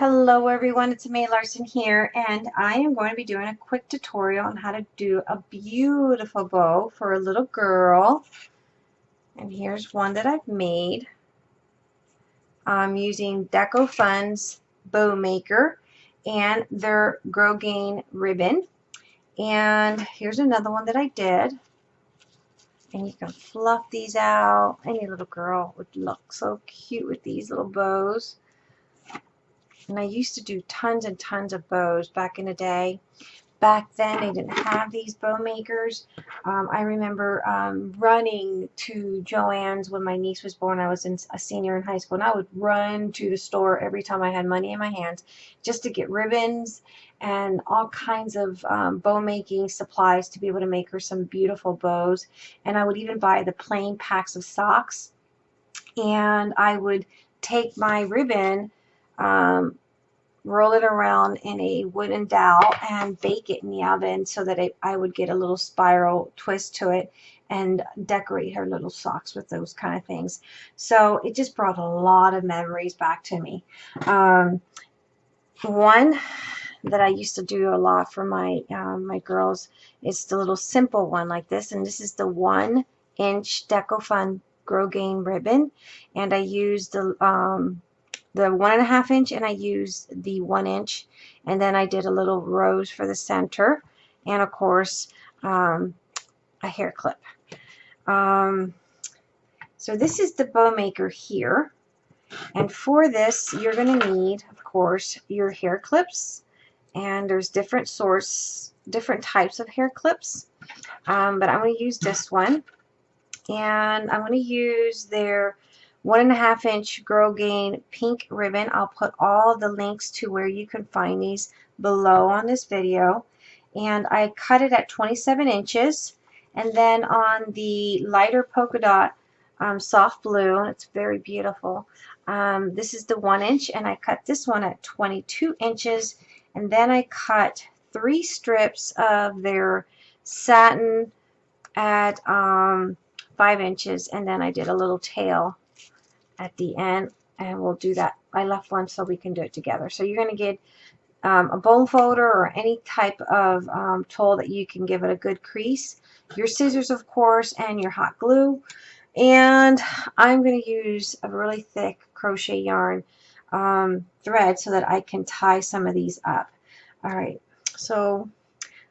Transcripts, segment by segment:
Hello everyone, it's May Larson here and I am going to be doing a quick tutorial on how to do a beautiful bow for a little girl. And here's one that I've made. I'm using Deco Fun's Bow Maker and their Grosgrain ribbon. And here's another one that I did. And you can fluff these out. Any little girl would look so cute with these little bows. And I used to do tons and tons of bows back in the day. Back then, they didn't have these bow makers. Um, I remember um, running to Joann's when my niece was born. I was in, a senior in high school, and I would run to the store every time I had money in my hands just to get ribbons and all kinds of um, bow making supplies to be able to make her some beautiful bows. And I would even buy the plain packs of socks. And I would take my ribbon um, roll it around in a wooden dowel and bake it in the oven so that it, I would get a little spiral twist to it and decorate her little socks with those kind of things. So it just brought a lot of memories back to me. Um, one that I used to do a lot for my um, my girls is the little simple one like this and this is the one inch DecoFun Grosgrain ribbon and I used the um, the one and a half inch and I used the one inch. And then I did a little rose for the center. And of course um, a hair clip. Um, so this is the bow maker here. And for this you're going to need of course your hair clips. And there's different source different types of hair clips. Um, but I'm going to use this one. And I'm going to use their one and a half inch Grosgrain pink ribbon. I'll put all the links to where you can find these below on this video. And I cut it at 27 inches. And then on the lighter polka dot um, soft blue, it's very beautiful. Um, this is the one inch, and I cut this one at 22 inches. And then I cut three strips of their satin at um, five inches, and then I did a little tail at the end and we'll do that. I left one so we can do it together. So you're going to get um, a bone folder or any type of um, tool that you can give it a good crease. Your scissors, of course, and your hot glue. And I'm going to use a really thick crochet yarn um, thread so that I can tie some of these up. All right, so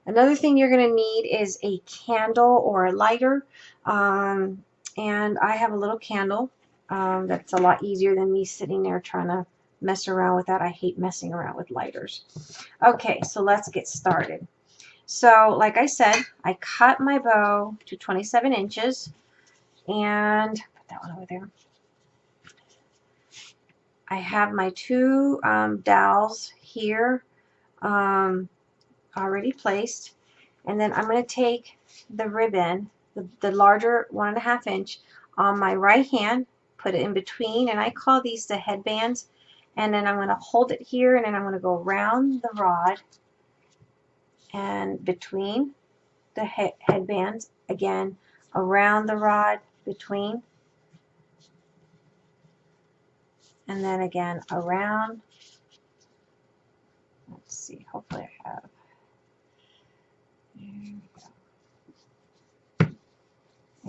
another thing you're going to need is a candle or a lighter. Um, and I have a little candle um, that's a lot easier than me sitting there trying to mess around with that. I hate messing around with lighters. Okay, so let's get started. So, like I said, I cut my bow to 27 inches and put that one over there. I have my two um, dowels here um, already placed. And then I'm going to take the ribbon, the, the larger one and a half inch, on my right hand put it in between and I call these the headbands and then I'm going to hold it here and then I'm going to go around the rod and between the he headbands again around the rod between and then again around let's see hopefully I have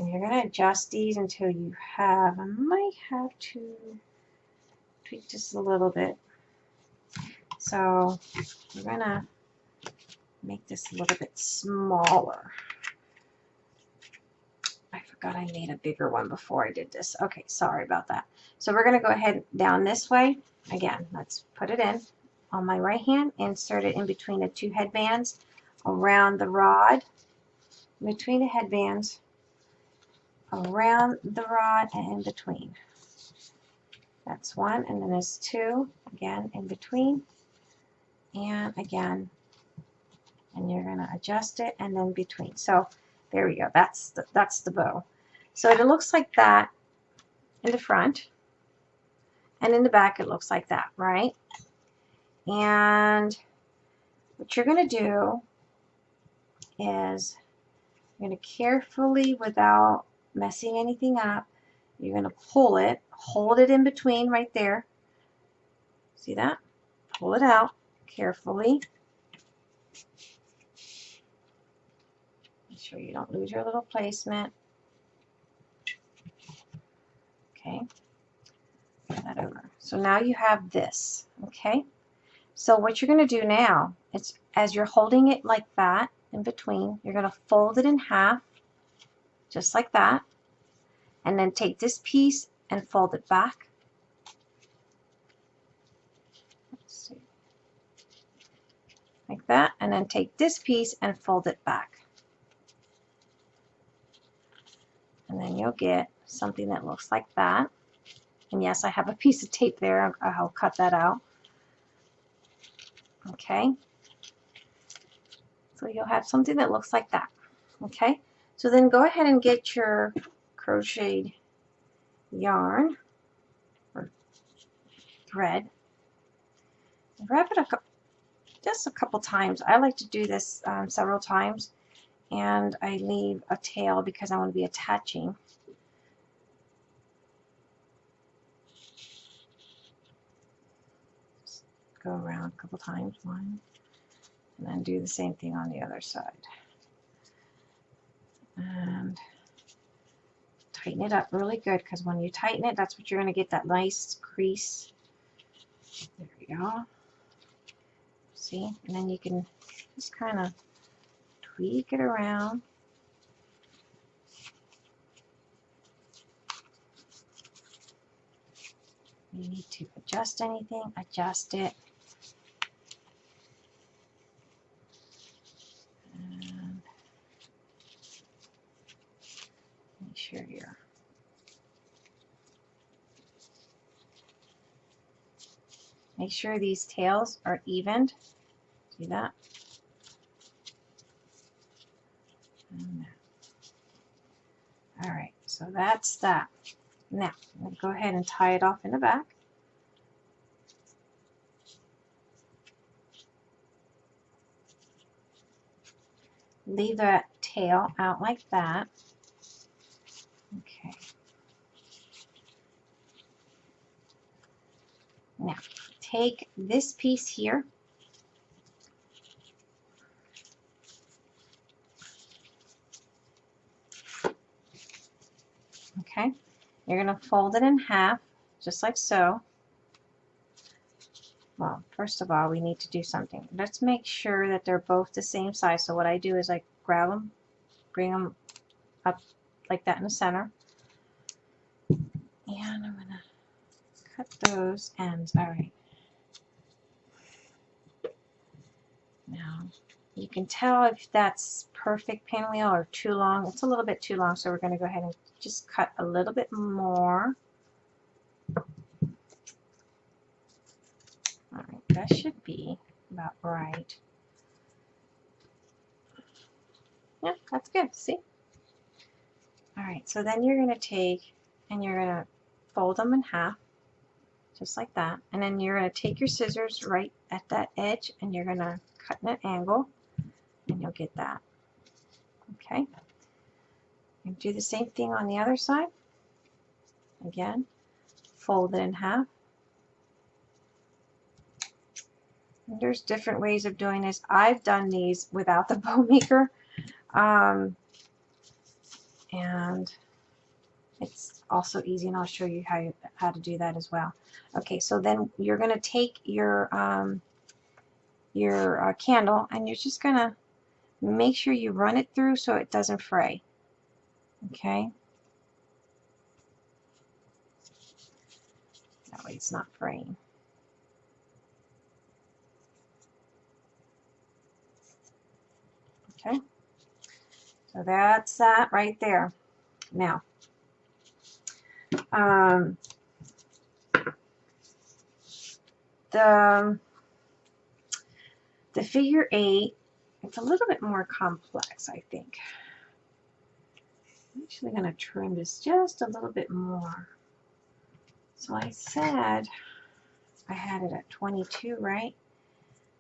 and you're going to adjust these until you have, I might have to tweak just a little bit. So we're going to make this a little bit smaller. I forgot I made a bigger one before I did this. Okay, sorry about that. So we're going to go ahead down this way. Again, let's put it in on my right hand, insert it in between the two headbands, around the rod, between the headbands, around the rod and in between. That's one, and then there's two, again, in between, and again, and you're going to adjust it, and then between. So there we go. That's the, that's the bow. So it looks like that in the front, and in the back it looks like that, right? And what you're going to do is you're going to carefully, without messing anything up. You're going to pull it, hold it in between right there. See that? pull it out carefully. Make sure you don't lose your little placement. Okay, Turn that over. So now you have this, okay? So what you're going to do now, it's as you're holding it like that in between, you're going to fold it in half, just like that, and then take this piece and fold it back. Like that, and then take this piece and fold it back. And then you'll get something that looks like that. And yes, I have a piece of tape there. I'll cut that out. Okay. So you'll have something that looks like that. Okay. So then go ahead and get your crocheted yarn or thread. Wrap it up just a couple times. I like to do this um, several times and I leave a tail because I want to be attaching go around a couple times, one, and then do the same thing on the other side. And tighten it up really good because when you tighten it, that's what you're going to get that nice crease. There we go. See? And then you can just kind of tweak it around. you need to adjust anything, adjust it. sure here. Make sure these tails are evened. See that? All right, so that's that. Now, I'm going to go ahead and tie it off in the back. Leave that tail out like that. Okay. Now, take this piece here. Okay. You're going to fold it in half, just like so. Well, first of all, we need to do something. Let's make sure that they're both the same size. So what I do is I grab them, bring them up like that in the center. And I'm to cut those ends. All Now, you can tell if that's perfect pinwheel or too long. It's a little bit too long, so we're going to go ahead and just cut a little bit more. All right, that should be about right. Yeah, that's good. See? All right, so then you're going to take and you're going to fold them in half, just like that. And then you're going to take your scissors right at that edge and you're going to cut an angle and you'll get that. Okay. And do the same thing on the other side. Again, fold it in half. And there's different ways of doing this. I've done these without the bow maker. Um, and it's also easy and I'll show you how, you, how to do that as well. Okay, so then you're going to take your, um, your uh, candle and you're just going to make sure you run it through so it doesn't fray. Okay? That way it's not fraying. Okay? So that's that right there. Now, um, the, the figure eight, it's a little bit more complex, I think. I'm actually going to trim this just a little bit more. So I said I had it at 22, right?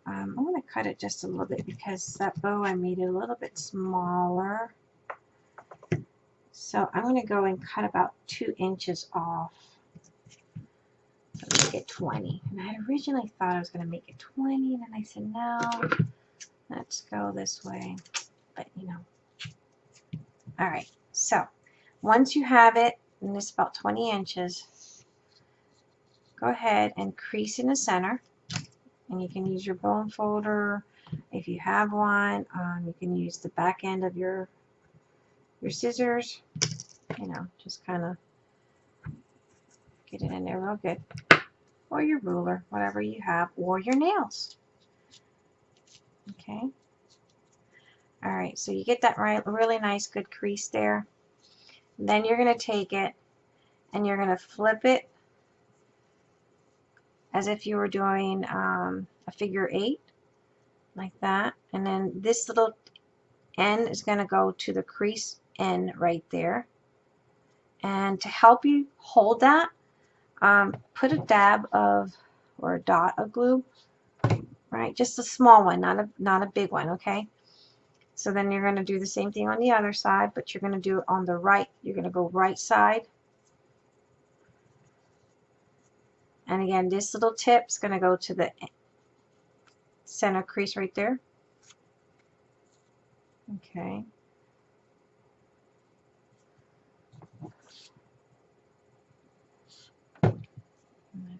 Um, I'm going to cut it just a little bit because that bow I made it a little bit smaller. So I'm going to go and cut about two inches off. Make it 20. And I had originally thought I was going to make it 20, and then I said, no, let's go this way. But, you know. All right, so once you have it, and it's about 20 inches, go ahead and crease in the center. And you can use your bone folder if you have one. Um, you can use the back end of your your scissors. You know, just kind of get it in there real good. Or your ruler, whatever you have, or your nails. Okay. All right, so you get that right, really nice, good crease there. Then you're going to take it and you're going to flip it as if you were doing um, a figure eight, like that. And then this little end is going to go to the crease end right there. And to help you hold that, um, put a dab of or a dot of glue, right? Just a small one, not a not a big one, okay? So then you're going to do the same thing on the other side, but you're going to do it on the right. You're going to go right side. And again, this little tip is going to go to the center crease right there. Okay.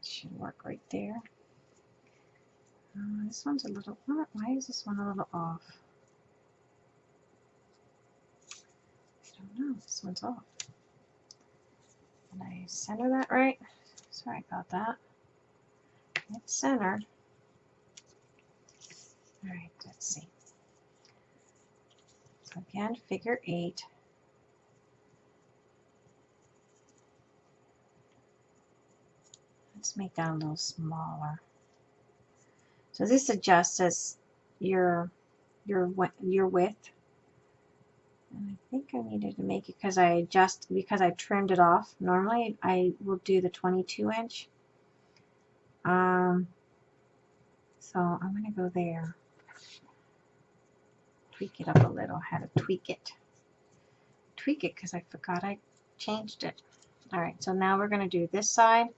that should work right there. Uh, this one's a little, why is this one a little off? I don't know, this one's off. Did I center that right? Sorry about that. It's centered. Alright, let's see. So again, figure eight. Let's make that a little smaller. So this adjusts as your your your width. And I think I needed to make it because I adjust because I trimmed it off. Normally I will do the 22 inch. Um, so I'm going to go there. Tweak it up a little. How to tweak it. Tweak it because I forgot I changed it. Alright, so now we're going to do this side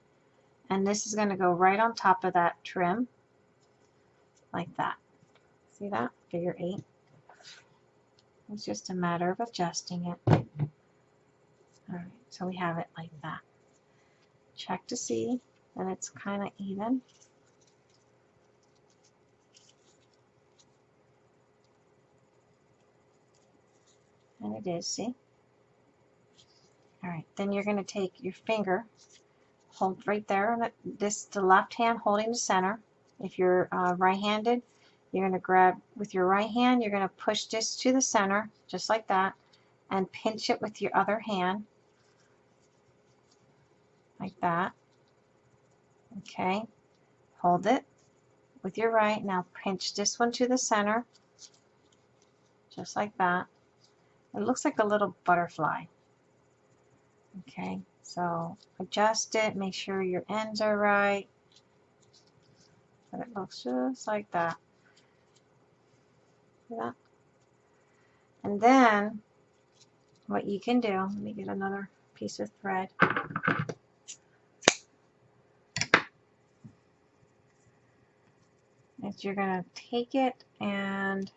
and this is going to go right on top of that trim like that. See that? Figure eight. It's just a matter of adjusting it. Alright, so we have it like that. Check to see that it's kind of even. And it is, see? Alright, then you're going to take your finger hold right there. This the left hand holding the center. If you're uh, right-handed, you're going to grab with your right hand, you're going to push this to the center, just like that, and pinch it with your other hand, like that. Okay, hold it with your right. Now pinch this one to the center, just like that. It looks like a little butterfly. Okay, so adjust it, make sure your ends are right. But it looks just like that. That? And then what you can do, let me get another piece of thread. Is you're going to take it and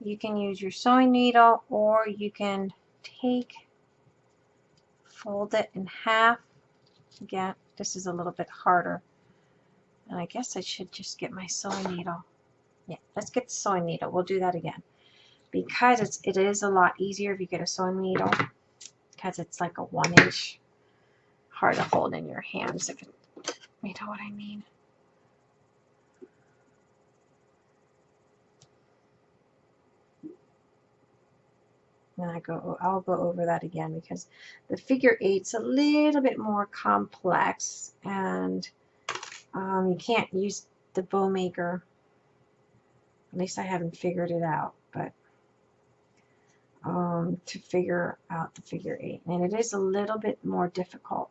you can use your sewing needle or you can take fold it in half. Again, this is a little bit harder. And I guess I should just get my sewing needle. Yeah, let's get the sewing needle. We'll do that again. Because it's, it is a lot easier if you get a sewing needle. Because it's like a one inch hard to hold in your hands. If it, you know what I mean. And I go, I'll go over that again because the figure eight's a little bit more complex and um, you can't use the bow maker. At least I haven't figured it out, but um, to figure out the figure eight. And it is a little bit more difficult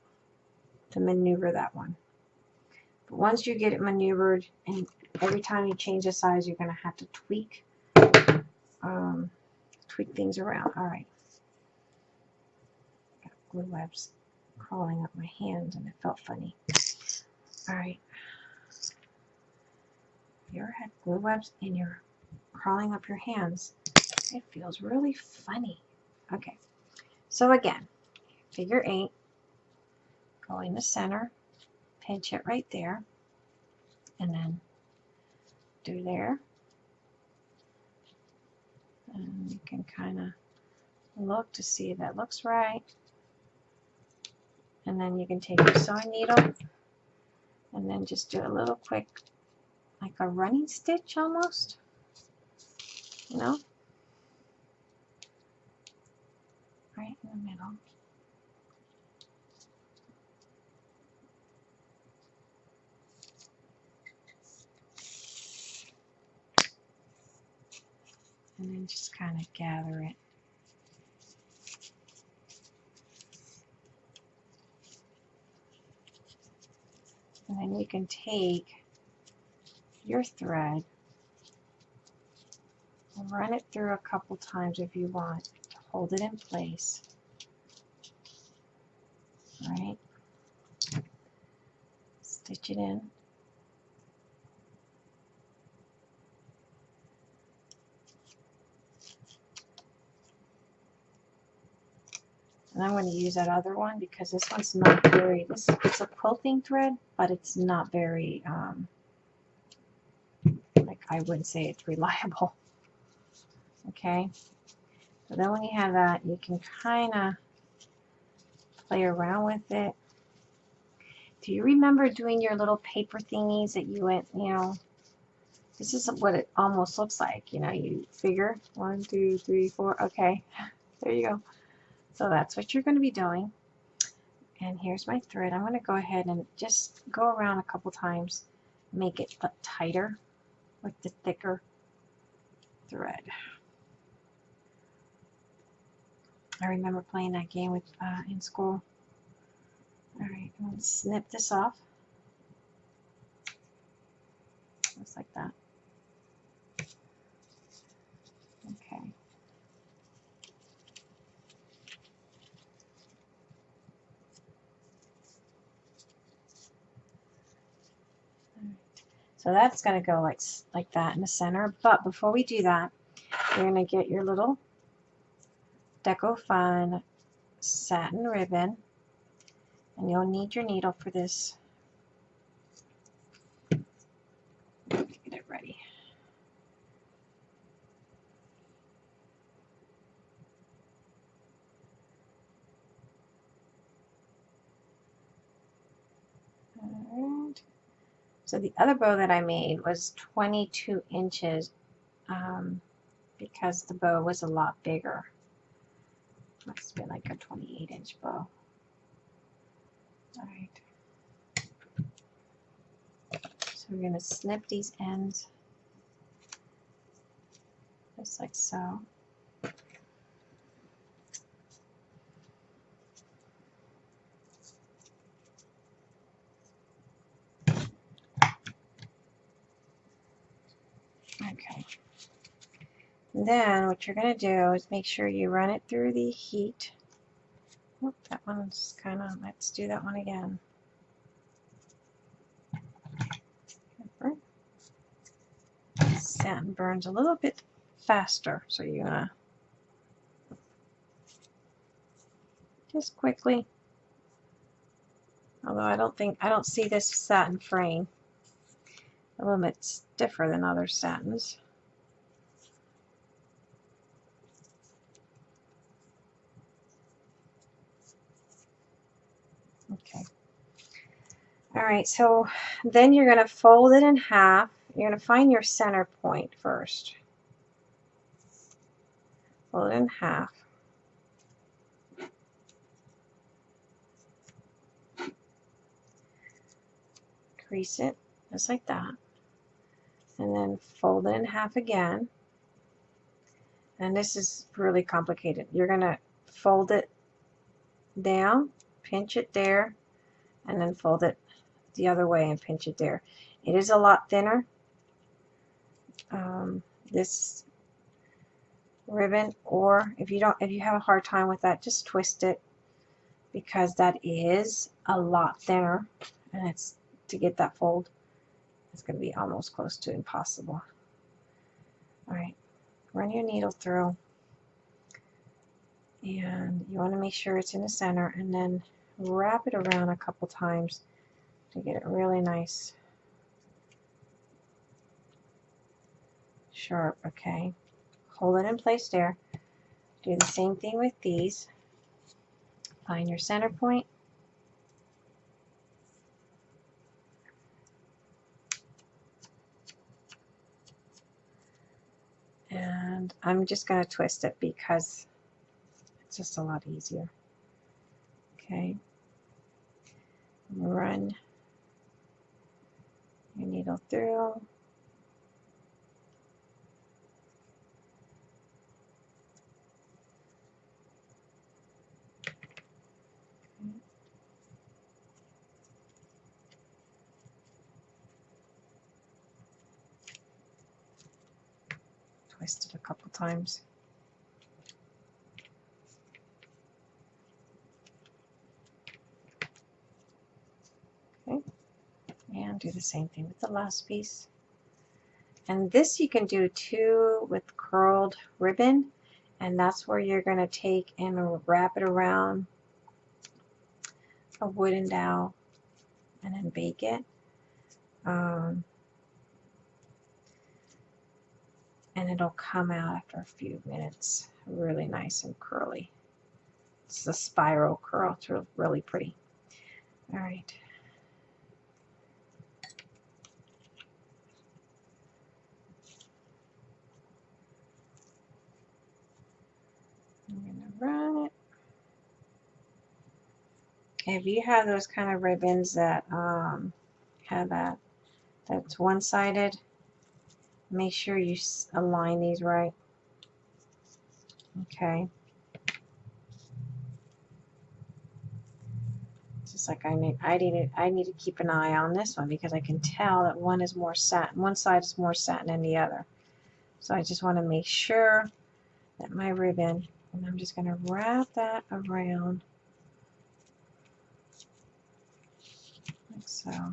to maneuver that one. But once you get it maneuvered, and every time you change the size, you're going to have to tweak. Um, tweak things around. All right. Got glue webs crawling up my hand and it felt funny. All right. You ever had glue webs and you're crawling up your hands? It feels really funny. Okay. So again, figure eight, go in the center, pinch it right there, and then do there. And you can kind of look to see if that looks right. And then you can take your sewing needle and then just do a little quick, like a running stitch almost, you know, right in the middle. And then just kind of gather it. And then you can take your thread and run it through a couple times if you want to hold it in place. Right? Stitch it in. And I'm going to use that other one because this one's not very, this it's a quilting thread, but it's not very, um, like I wouldn't say it's reliable. Okay. So then when you have that, you can kind of play around with it. Do you remember doing your little paper thingies that you went, you know, this is what it almost looks like. You know, you figure one, two, three, four. Okay, there you go. So that's what you're going to be doing. And here's my thread. I'm going to go ahead and just go around a couple times, make it tighter with the thicker thread. I remember playing that game with uh, in school. All right, I'm going to snip this off. Just like that. Okay. So that's going to go like, like that in the center. But before we do that, you're going to get your little Deco Fun satin ribbon. And you'll need your needle for this. Get it ready. Alright. So the other bow that I made was 22 inches um, because the bow was a lot bigger. Must be like a 28 inch bow. Alright. So we're going to snip these ends just like so. Okay. And then what you're going to do is make sure you run it through the heat. Oh, that one's kind of, let's do that one again. Satin burns a little bit faster, so you're going to just quickly, although I don't think, I don't see this satin fraying a little bit stiffer than other satins. Okay. All right, so then you're going to fold it in half. You're going to find your center point first. Fold it in half. Crease it just like that and then fold it in half again. And this is really complicated. You're going to fold it down, pinch it there, and then fold it the other way and pinch it there. It is a lot thinner. Um, this ribbon or if you don't if you have a hard time with that just twist it because that is a lot thinner and it's to get that fold. It's going to be almost close to impossible. All right, run your needle through and you want to make sure it's in the center and then wrap it around a couple times to get it really nice. Sharp okay. Hold it in place there. Do the same thing with these. Find your center point. And I'm just going to twist it because it's just a lot easier. Okay. Run your needle through. Twist it a couple times and do the same thing with the last piece. And this you can do too with curled ribbon and that's where you're going to take and wrap it around a wooden dowel and then bake it. Um, and it'll come out after a few minutes really nice and curly. It's a spiral curl. It's really pretty. All right. I'm going to run it. If you have those kind of ribbons that um, have that, that's one-sided, make sure you align these right. Okay. Just like I need, I need, I need to keep an eye on this one because I can tell that one is more satin, one side is more satin than the other. So I just want to make sure that my ribbon and I'm just going to wrap that around like so.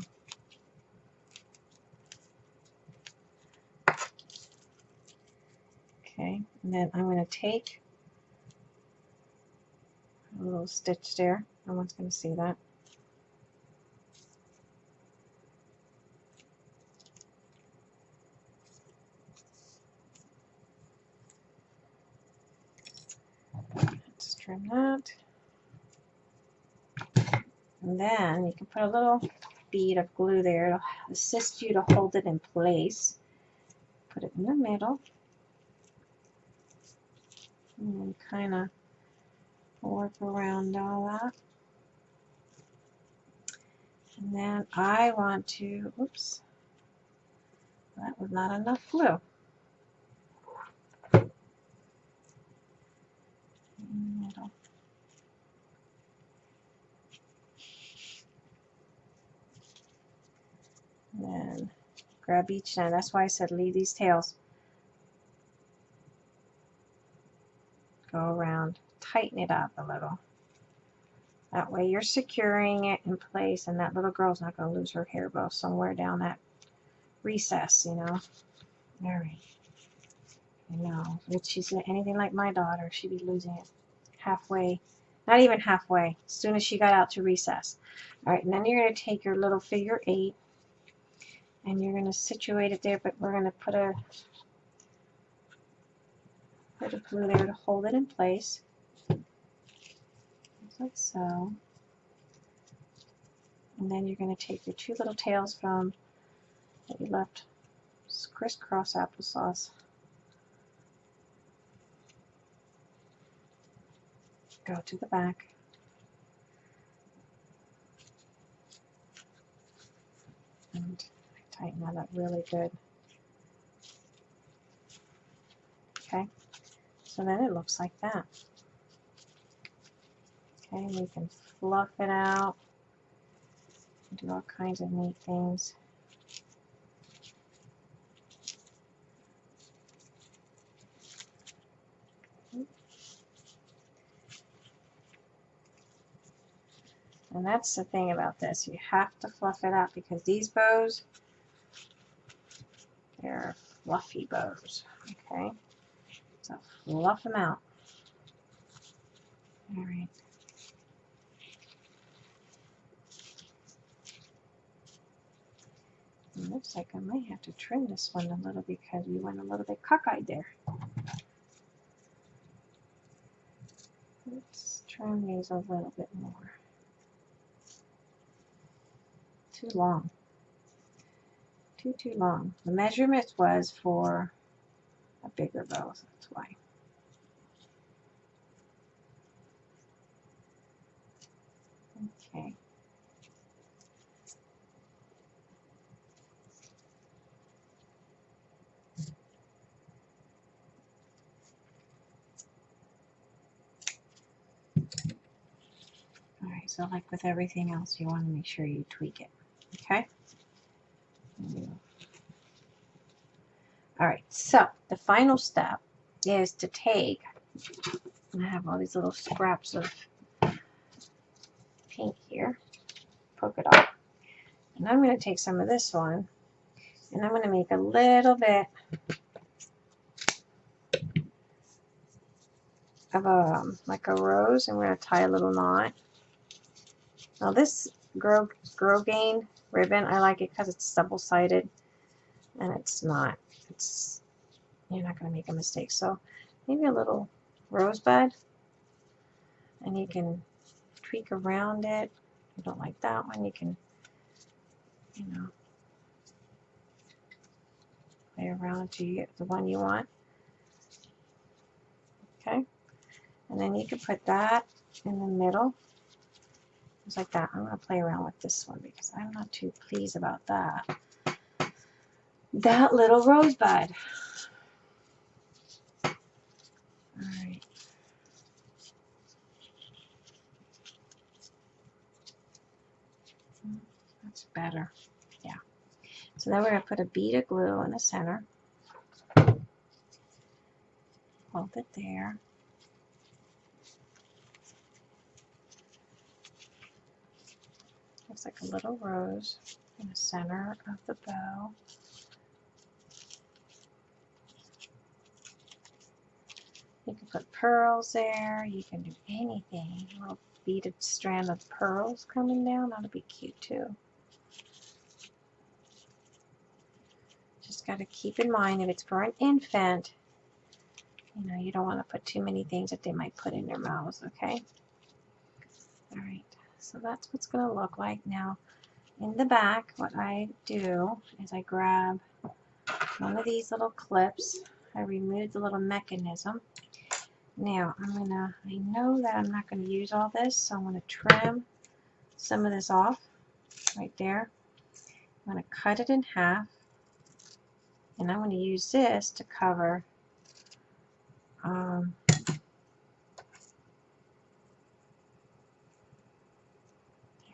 Okay, and then I'm going to take a little stitch there. No one's going to see that. trim that. And then you can put a little bead of glue there. It'll assist you to hold it in place. Put it in the middle. And kind of work around all that. And then I want to, oops, that was not enough glue. middle. Then grab each end. That's why I said leave these tails. Go around, tighten it up a little. That way you're securing it in place and that little girl's not going to lose her hair bow somewhere down that recess, you know. All right. I know. If she's anything like my daughter, she'd be losing it halfway, not even halfway, as soon as she got out to recess. All right, and then you're going to take your little figure eight and you're going to situate it there, but we're going to put a put a glue there to hold it in place. Like so. And then you're going to take your two little tails from that you left crisscross applesauce. go to the back. And tighten that up really good. Okay, so then it looks like that. Okay, we can fluff it out, do all kinds of neat things. And that's the thing about this. You have to fluff it up because these bows, fluffy bows. Okay. So fluff them out. All right. Looks like I might have to trim this one a little because we went a little bit cockeyed there. Let's trim these a little bit more. Too long. Too, too long. The measurement was for a bigger bow, so that's why. Okay. Alright, so like with everything else, you want to make sure you tweak it. Okay? Alright, so the final step is to take, I have all these little scraps of pink here, polka dot, and I'm going to take some of this one, and I'm going to make a little bit of a, like a rose, and we're going to tie a little knot. Now this Grow, Grosgrain ribbon, I like it because it's double-sided, and it's not it's you're not going to make a mistake. So maybe a little rosebud and you can tweak around it. If you don't like that one, you can, you know, play around to get the one you want. Okay. And then you can put that in the middle. Just like that. I'm going to play around with this one because I'm not too pleased about that that little rosebud. Alright. That's better. Yeah. So then we're going to put a bead of glue in the center. Hold it there. Looks like a little rose in the center of the bow. You can put pearls there. You can do anything. A little beaded strand of pearls coming down. That'll be cute too. Just got to keep in mind if it's for an infant, you know, you don't want to put too many things that they might put in their mouths, okay? Alright, so that's what's going to look like. Now, in the back, what I do is I grab one of these little clips. I remove the little mechanism now, I'm to, I know that I'm not to use all this, so I'm to trim some of this off right there. I'm to cut it in half, and I'm to use this to cover um,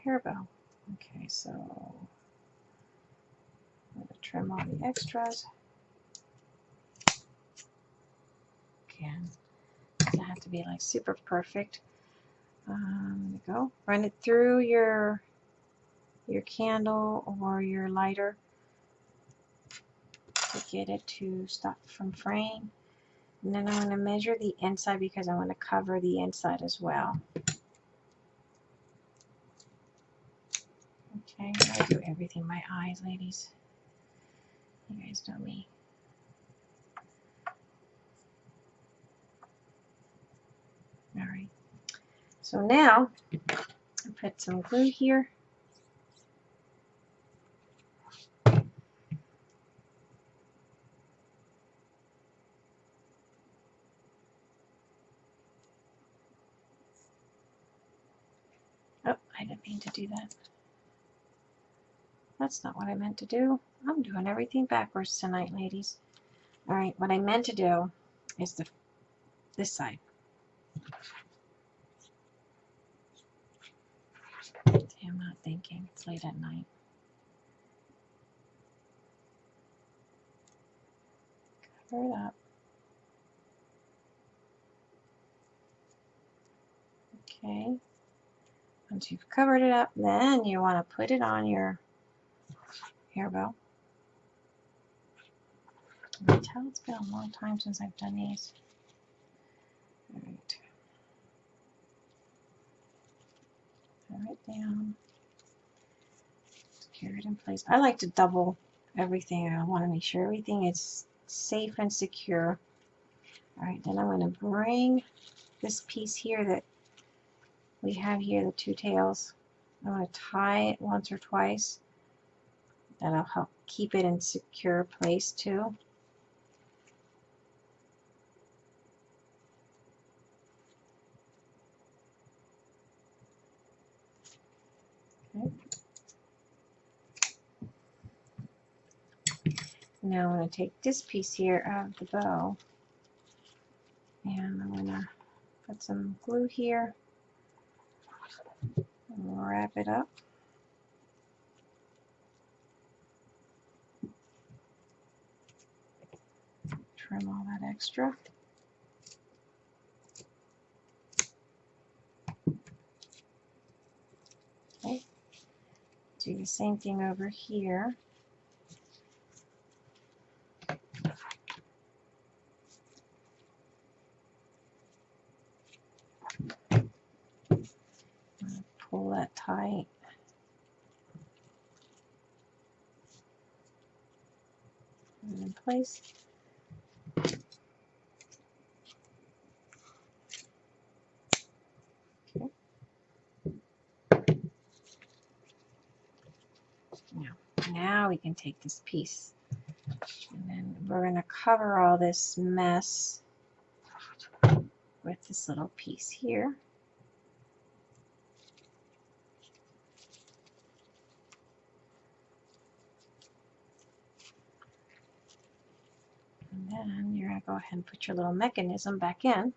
hair bow. Okay, so I'm to trim all the extras. Again have to be like super perfect. Um, there go. Run it through your your candle or your lighter to get it to stop from fraying. And then I'm going to measure the inside because I want to cover the inside as well. Okay, I do everything my eyes, ladies. You guys know me. All right. So now I put some glue here. Oh, I didn't mean to do that. That's not what I meant to do. I'm doing everything backwards tonight, ladies. All right, what I meant to do is the this side. I'm not thinking. It's late at night. Cover it up. Okay. Once you've covered it up, then you want to put it on your hair bow. I can tell it's been a long time since I've done these. All right. Put it down. Secure it in place. I like to double everything. I want to make sure everything is safe and secure. All right, then I'm going to bring this piece here that we have here, the two tails. I'm going to tie it once or twice. That'll help keep it in secure place too. Now I'm going to take this piece here of the bow and I'm going to put some glue here and wrap it up. Trim all that extra. Okay. Do the same thing over here. Pull that tight. It in place. Okay. Now, now we can take this piece and then we're going to cover all this mess with this little piece here. And you're going to go ahead and put your little mechanism back in.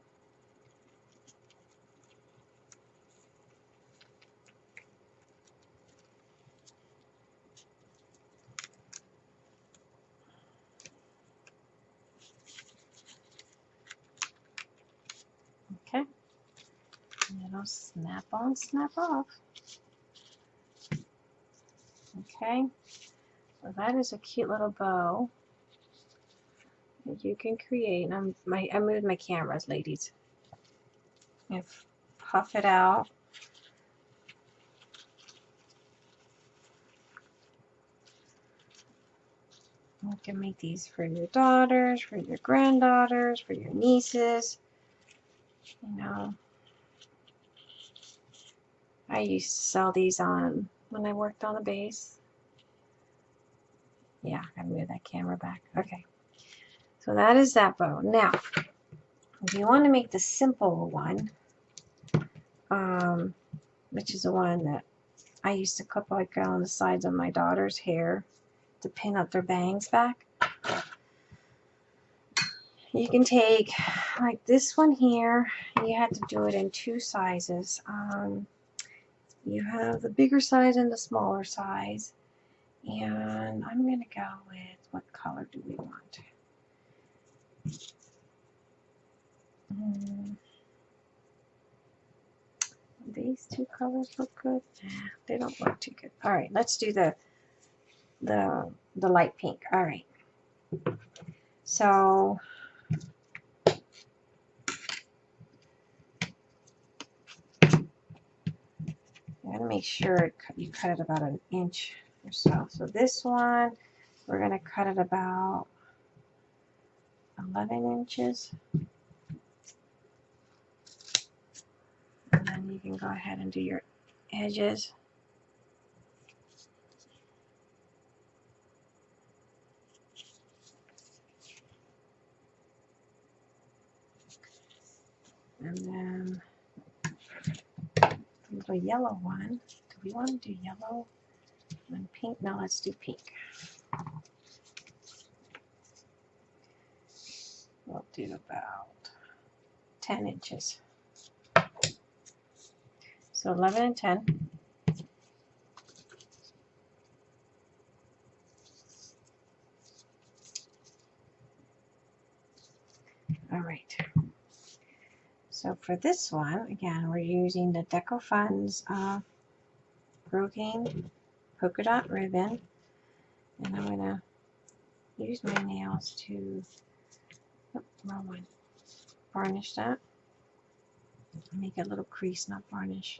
Okay. Snap on, snap off. Okay. So that is a cute little bow you can create. I'm, my, I moved my cameras, ladies. If puff it out. You can make these for your daughters, for your granddaughters, for your nieces. You know, I used to sell these on when I worked on the base. Yeah, I move that camera back. Okay. So that is that bow. Now, if you want to make the simple one, um, which is the one that I used to clip like on the sides of my daughter's hair to pin up their bangs back. You can take like this one here. You have to do it in two sizes. Um, you have the bigger size and the smaller size. And I'm going to go with, what color do we want? Mm. These two colors look good. They don't look too good. All right, let's do the the the light pink. All right. So you gotta make sure you cut it about an inch or so. So this one, we're gonna cut it about 11 inches. And then you can go ahead and do your edges. And then the yellow one. Do we want to do yellow and pink? No, let's do pink. We'll do about 10 inches. So 11 and 10. All right. So for this one, again, we're using the Deco Funds uh, Brocade polka dot ribbon. And I'm going to use my nails to, oh, wrong one, varnish that. Make a little crease, not varnish.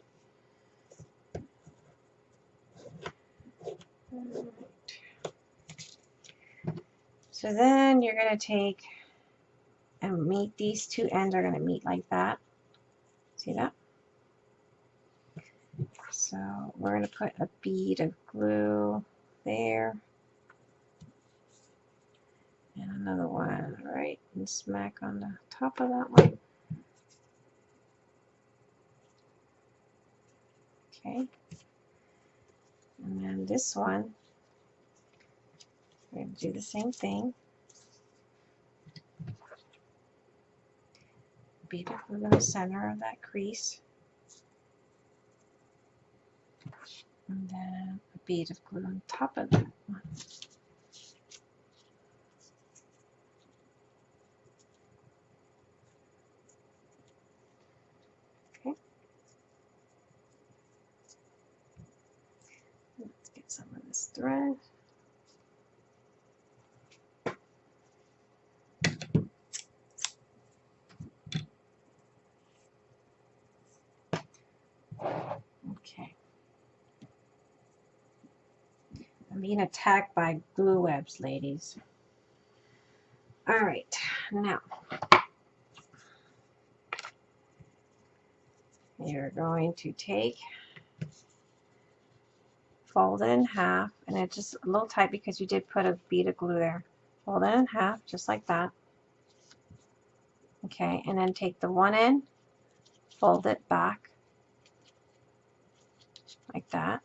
So then you're going to take and meet these two ends are going to meet like that. See that? So we're going to put a bead of glue there. And another one right and smack on the top of that one. Okay. And then this one, we're going to do the same thing. Of glue in the center of that crease. And then a bead of glue on top of that one. Okay. Let's get some of this thread. Okay. I'm being attacked by glue webs, ladies. All right, now you're going to take, fold it in half, and it's just a little tight because you did put a bead of glue there. Fold it in half, just like that. Okay, and then take the one end, fold it back, like that.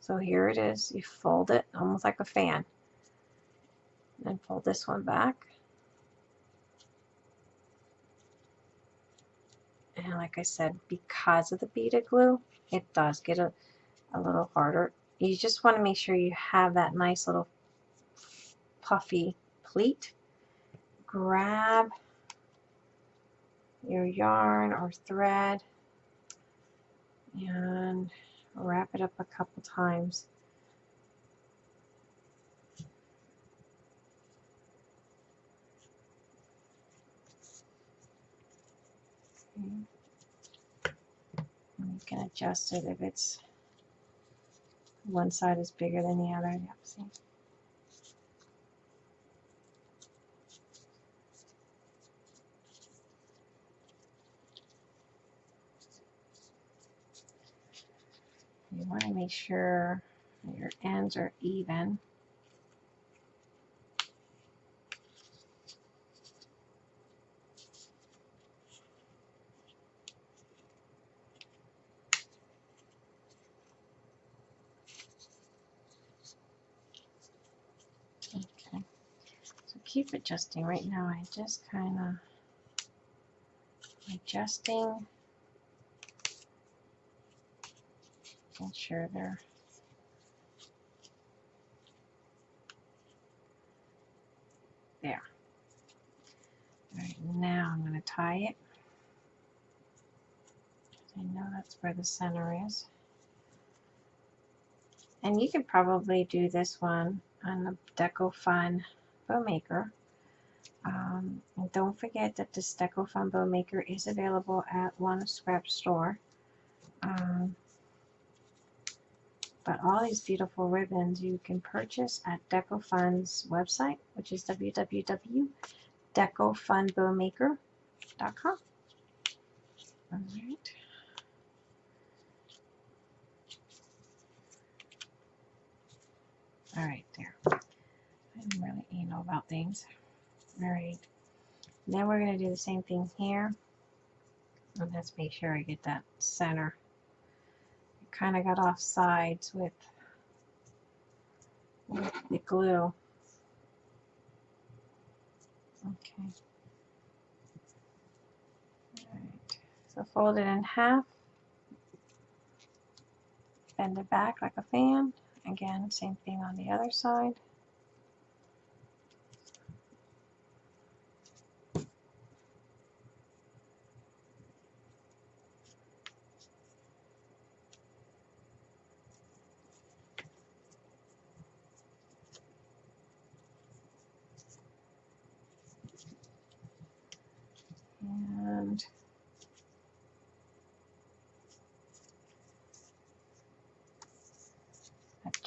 So here it is. You fold it almost like a fan. And fold this one back. And like I said, because of the beaded glue, it does get a, a little harder. You just want to make sure you have that nice little puffy pleat. Grab your yarn or thread and wrap it up a couple times. Can adjust it if it's one side is bigger than the other. Yep, see? You want to make sure your ends are even. Okay, so adjusting. Right now I just kind of adjusting making sure they're there. All right, now I'm going to tie it. I know that's where the center is. And you could probably do this one on the Deco Fun Bow Maker. Um, and don't forget that this Deco Fun Bow Maker is available at One Scrap Store. Um, but all these beautiful ribbons you can purchase at DecoFund's website, which is www.decofundbowmaker.com. All right. All right, there. I'm really anal about things. All right. Then we're going to do the same thing here. Let's make sure I get that center kind of got off sides with, with the glue. Okay. Alright, so fold it in half, bend it back like a fan. Again, same thing on the other side.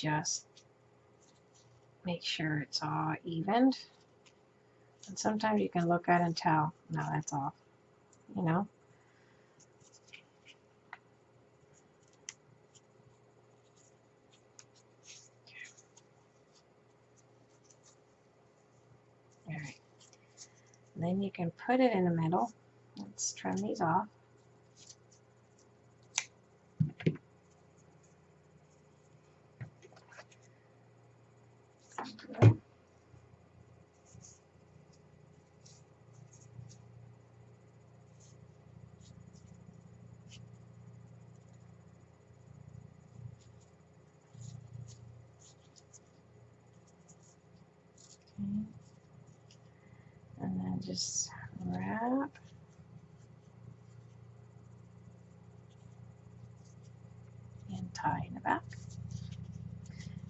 Just make sure it's all evened. And sometimes you can look at and tell, no, that's off, you know? Alright. Then you can put it in the middle. Let's trim these off. Just wrap. And tie in the back.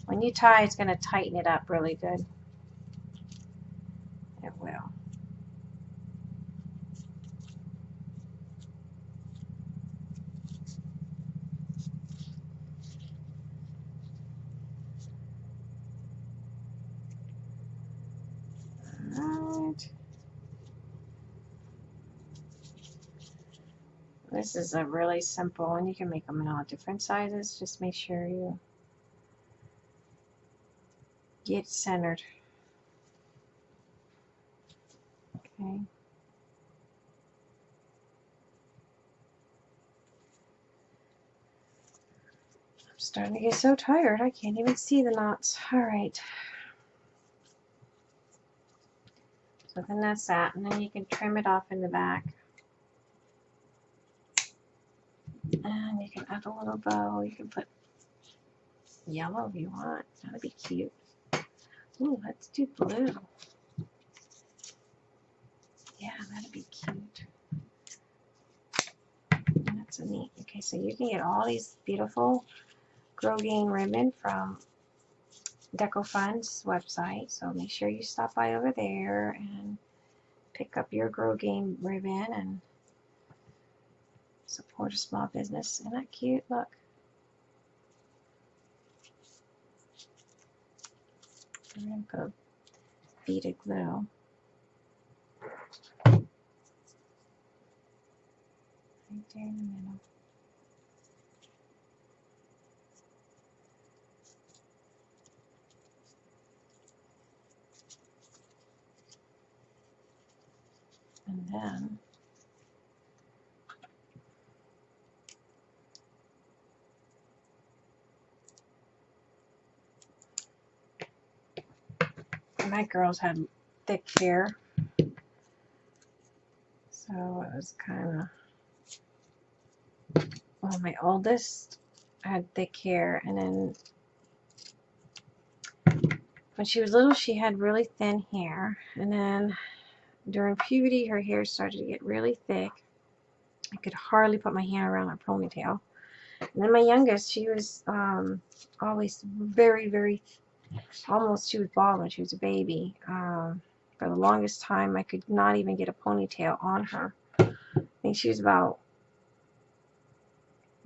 When you tie, it's going to tighten it up really good. It will. Alright. This is a really simple one. You can make them in all different sizes. Just make sure you get centered. Okay. I'm starting to get so tired I can't even see the knots. Alright. So then that's that. And then you can trim it off in the back. And you can add a little bow. You can put yellow if you want. That'd be cute. Ooh, let's do blue. Yeah, that'd be cute. That's a neat. Okay, so you can get all these beautiful Grosgrain ribbon from Deco Fund's website. So make sure you stop by over there and pick up your Grosgrain ribbon and support a small business. Isn't that cute? Look. I'm going to a bead of glue. Right there in the middle. And then my girls had thick hair. So it was kind of, well, my oldest had thick hair, and then when she was little, she had really thin hair, and then during puberty, her hair started to get really thick. I could hardly put my hand around her ponytail. And then my youngest, she was um, always very, very, almost, she was bald when she was a baby. Um, for the longest time, I could not even get a ponytail on her. I think she was about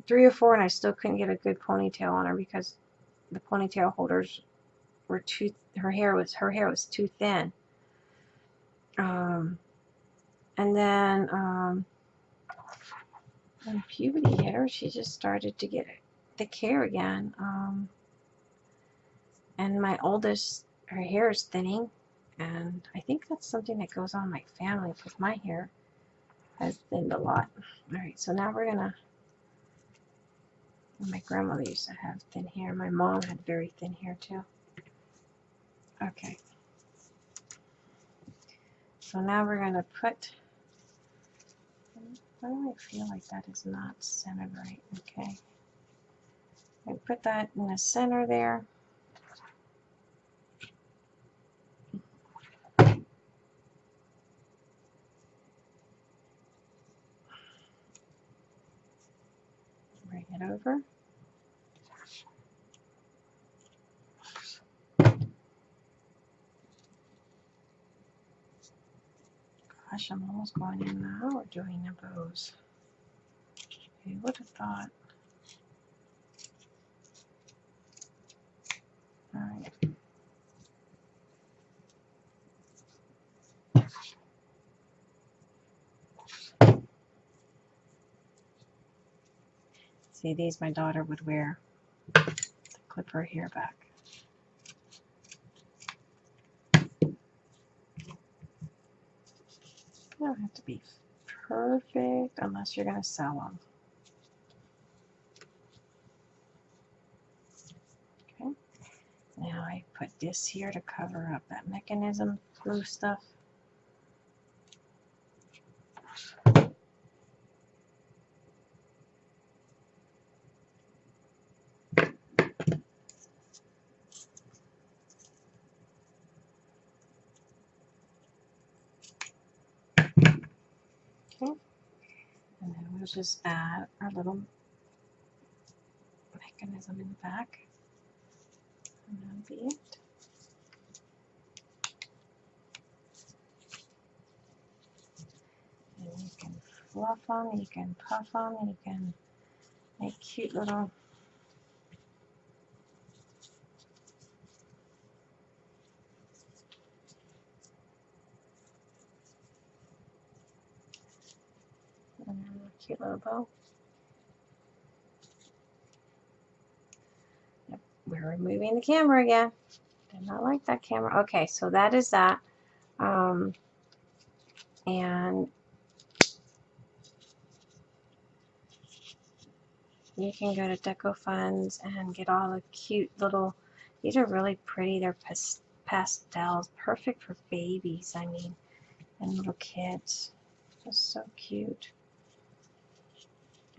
three or four, and I still couldn't get a good ponytail on her because the ponytail holders were too, her hair was, her hair was too thin. Um, and then um, when puberty hit her, she just started to get thick hair again. Um, and my oldest, her hair is thinning, and I think that's something that goes on in my family because my hair has thinned a lot. Alright, so now we're gonna, my grandmother used to have thin hair. My mom had very thin hair too. Okay. So now we're to put, why do I feel like that is not centered right? Okay. I put that in the center there. Bring it over. Gosh, I'm almost going in the hour doing the bows. Who would have thought? See, these my daughter would wear clip her hair back. They don't have to be perfect unless you're going to sell them. Okay. Now I put this here to cover up that mechanism glue stuff. Okay. Just add our little mechanism in the back. And that'll be it. And you can fluff them, you can puff them, you can make cute little cute little bow. Yep, we're removing the camera again. Did not like that camera. Okay, so that is that. Um, and you can go to Deco Funds and get all the cute little, these are really pretty. They're pas pastels, perfect for babies, I mean, and little kids. Just so cute.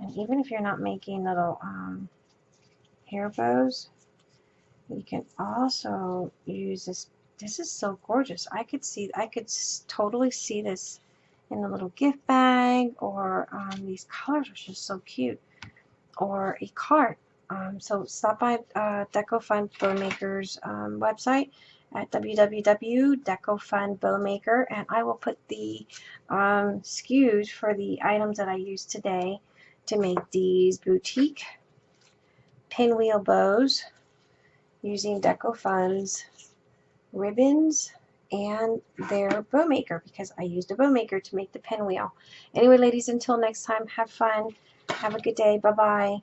And even if you're not making little um, hair bows, you can also use this. This is so gorgeous. I could see, I could totally see this in a little gift bag or um, these colors are just so cute or a cart. Um, so stop by uh, DecoFund Bowmaker's um, website at www.decofundbowmaker and I will put the um, SKUs for the items that I used today to make these boutique pinwheel bows using DecoFund's ribbons and their bow maker because I used a bow maker to make the pinwheel. Anyway, ladies, until next time, have fun. Have a good day. Bye-bye.